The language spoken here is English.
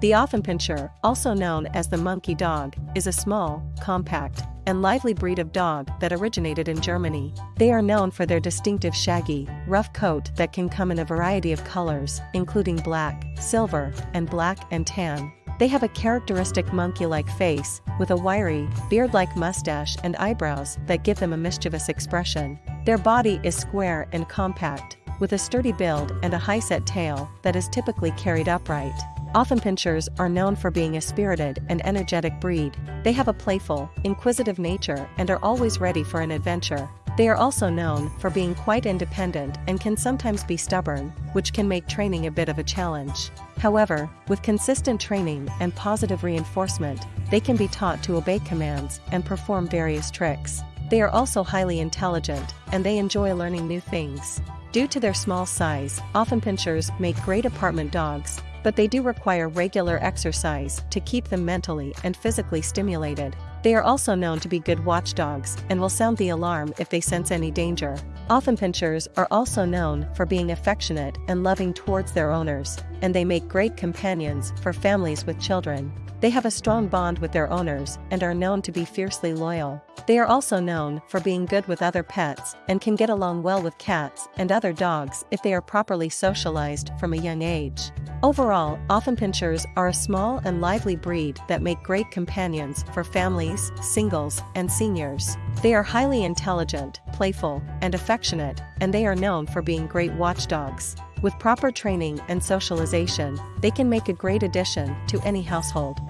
The Offenpinscher, also known as the monkey dog, is a small, compact, and lively breed of dog that originated in Germany. They are known for their distinctive shaggy, rough coat that can come in a variety of colors, including black, silver, and black and tan. They have a characteristic monkey-like face, with a wiry, beard-like mustache and eyebrows that give them a mischievous expression. Their body is square and compact, with a sturdy build and a high-set tail that is typically carried upright. Offenpinschers are known for being a spirited and energetic breed. They have a playful, inquisitive nature and are always ready for an adventure. They are also known for being quite independent and can sometimes be stubborn, which can make training a bit of a challenge. However, with consistent training and positive reinforcement, they can be taught to obey commands and perform various tricks. They are also highly intelligent, and they enjoy learning new things. Due to their small size, Offenpinschers make great apartment dogs, but they do require regular exercise to keep them mentally and physically stimulated. They are also known to be good watchdogs and will sound the alarm if they sense any danger. Offenpinschers are also known for being affectionate and loving towards their owners, and they make great companions for families with children. They have a strong bond with their owners and are known to be fiercely loyal. They are also known for being good with other pets and can get along well with cats and other dogs if they are properly socialized from a young age. Overall, Offenpinschers are a small and lively breed that make great companions for families, singles, and seniors. They are highly intelligent, playful, and affectionate, and they are known for being great watchdogs. With proper training and socialization, they can make a great addition to any household.